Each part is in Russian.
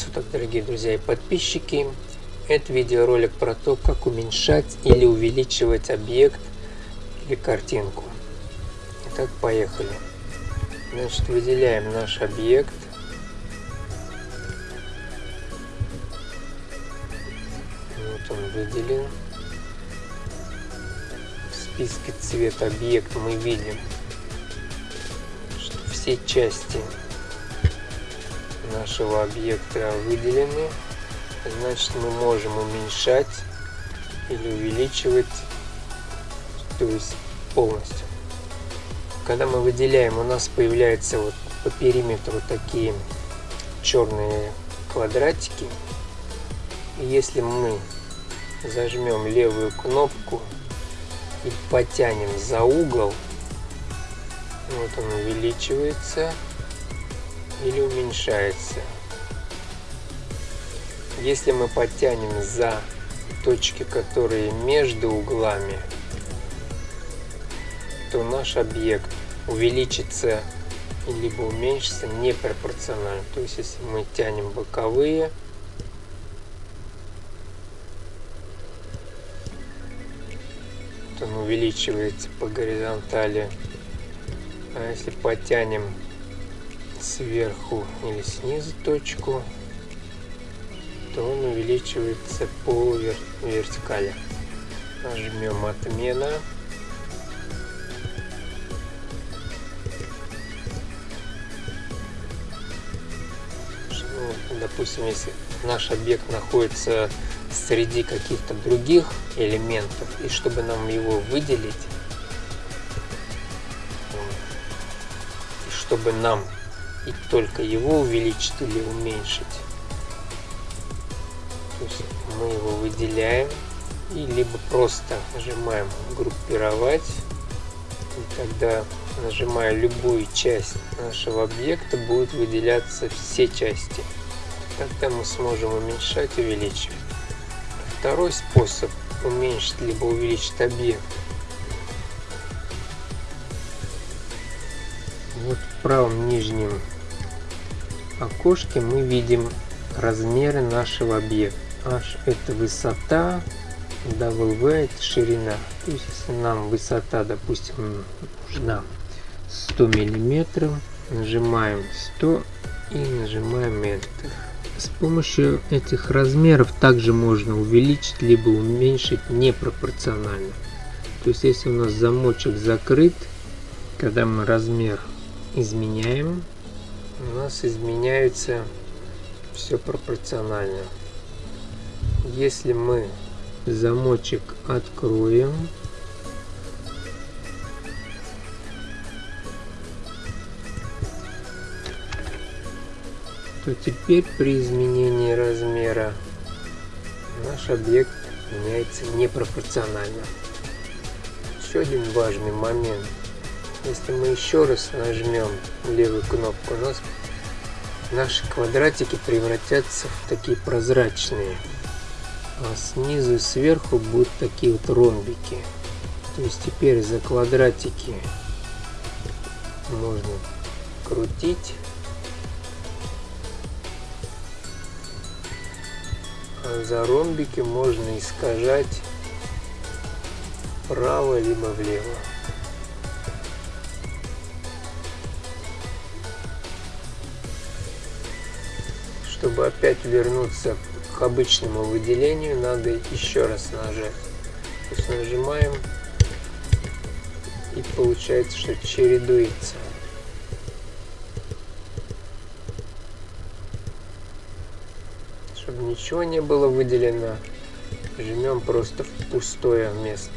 Суток, дорогие друзья и подписчики. Это видеоролик про то, как уменьшать или увеличивать объект или картинку. Итак, поехали. Значит, выделяем наш объект. Вот он выделен. В списке цвет объект мы видим, что все части нашего объекта выделены, значит мы можем уменьшать или увеличивать, то есть полностью. Когда мы выделяем, у нас появляются вот по периметру такие черные квадратики. Если мы зажмем левую кнопку и потянем за угол, вот он увеличивается или уменьшается. Если мы подтянем за точки, которые между углами, то наш объект увеличится либо уменьшится непропорционально. То есть, если мы тянем боковые, то он увеличивается по горизонтали. А если потянем сверху или снизу точку, то он увеличивается по вер вертикали. Нажмем отмена. Ну, допустим, если наш объект находится среди каких-то других элементов, и чтобы нам его выделить, чтобы нам и только его увеличить или уменьшить. То есть мы его выделяем и либо просто нажимаем группировать и тогда нажимая любую часть нашего объекта будет выделяться все части. Тогда мы сможем уменьшать увеличивать. Второй способ уменьшить либо увеличить объект вот в правом нижнем окошке мы видим размеры нашего объекта. H это высота, W это ширина. То есть если нам высота, допустим, нужна 100 миллиметров, нажимаем 100 и нажимаем Enter. С помощью этих размеров также можно увеличить либо уменьшить непропорционально. То есть если у нас замочек закрыт, когда мы размер изменяем, у нас изменяется все пропорционально. Если мы замочек откроем, то теперь при изменении размера наш объект меняется непропорционально. Еще один важный момент – если мы еще раз нажмем левую кнопку, у нас наши квадратики превратятся в такие прозрачные. А снизу и сверху будут такие вот ромбики. То есть теперь за квадратики можно крутить. А за ромбики можно искажать вправо либо влево. Чтобы опять вернуться к обычному выделению, надо еще раз нажать. То нажимаем и получается, что чередуется. Чтобы ничего не было выделено, жмем просто в пустое место.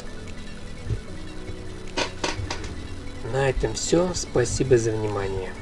На этом все. Спасибо за внимание.